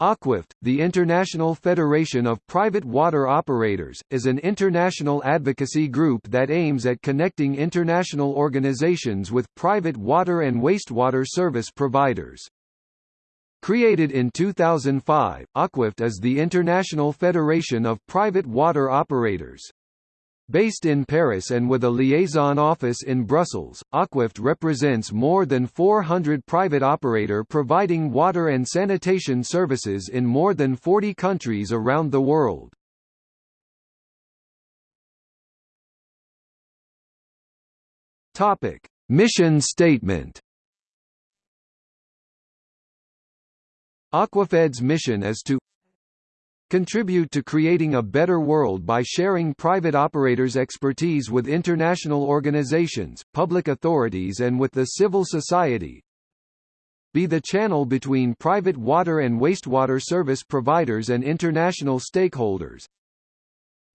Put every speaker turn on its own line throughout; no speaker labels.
Aquafed, the International Federation of Private Water Operators, is an international advocacy group that aims at connecting international organizations with private water and wastewater service providers. Created in 2005, Aquafed is the International Federation of Private Water Operators. Based in Paris and with a liaison office in Brussels, Aquafed represents more than 400 private operator providing water and sanitation services in more than 40 countries around the world. Topic: Mission statement. Aquafed's mission is to contribute to creating a better world by sharing private operators' expertise with international organizations, public authorities and with the civil society, be the channel between private water and wastewater service providers and international stakeholders,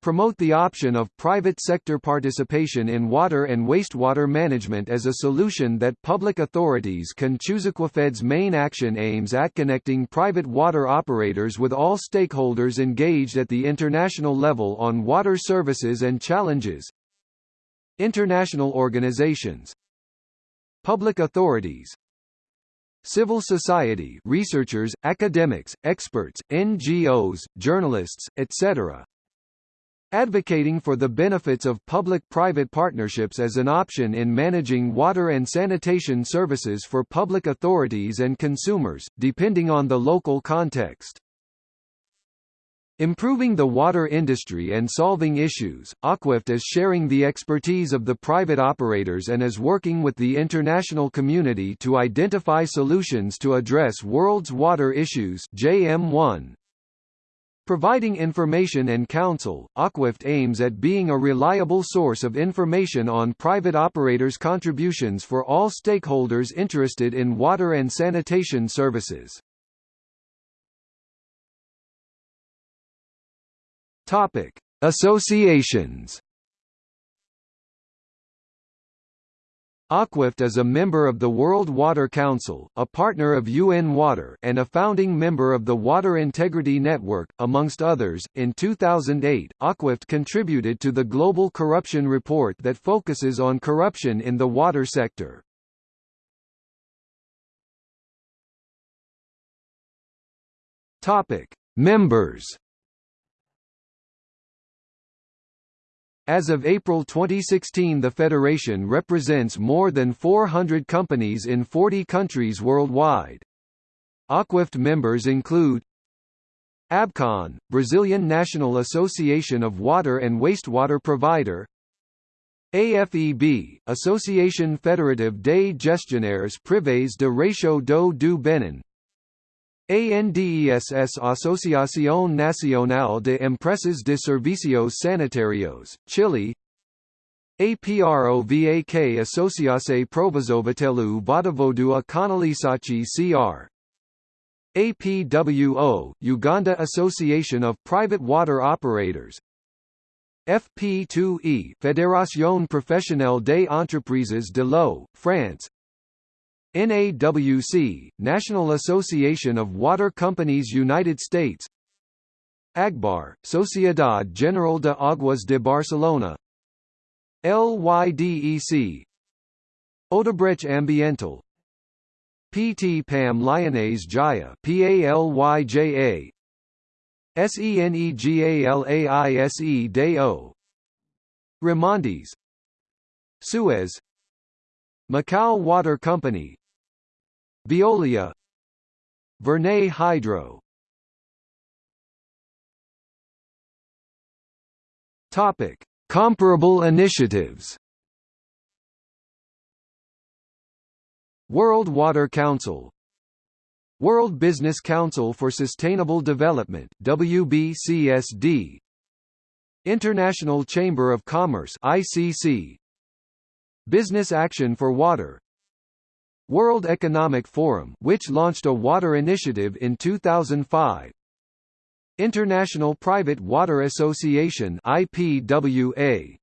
promote the option of private sector participation in water and wastewater management as a solution that public authorities can choose. Aquafed's main action aims at connecting private water operators with all stakeholders engaged at the international level on water services and challenges. International organizations Public authorities Civil society researchers, academics, experts, NGOs, journalists, etc advocating for the benefits of public-private partnerships as an option in managing water and sanitation services for public authorities and consumers, depending on the local context. Improving the water industry and solving issues, Aquafed is sharing the expertise of the private operators and is working with the international community to identify solutions to address world's water issues JM1, Providing information and counsel, Aquafed aims at being a reliable source of information on private operators' contributions for all stakeholders interested in water and sanitation services. Topic: Associations Aquafed is a member of the World Water Council, a partner of UN Water, and a founding member of the Water Integrity Network, amongst others. In 2008, Aquafed contributed to the Global Corruption Report that focuses on corruption in the water sector. Topic: Members As of April 2016 the federation represents more than 400 companies in 40 countries worldwide. Aquafed members include ABCON, Brazilian National Association of Water and Wastewater Provider AFEB, Association Fédérative des Gestionnaires Privés de Réseau d'eau du Bénin ANDESS Asociación Nacional de Empresas de Servicios Sanitarios, Chile. APROVAK Asociação Provozovatelu Vodovodu Kanalisachi CR APWO, Uganda Association of Private Water Operators. FP2E Fédération Professionnelle des Entreprises de l'eau, France NAWC, National Association of Water Companies United States. AGBAR, Sociedad General de Aguas de Barcelona. LYDEC Odebrecht Ambiental. PT PAM Lyonnaise Jaya PALYJA SENEGALAISE DEO Remondis. Suez. Macau Water Company Veolia. Verney Hydro. Topic: Comparable initiatives. World Water Council. World Business Council for Sustainable Development WBCSD International Chamber of Commerce ICC Business Action for Water World Economic Forum which launched a water initiative in 2005 International Private Water Association IPWA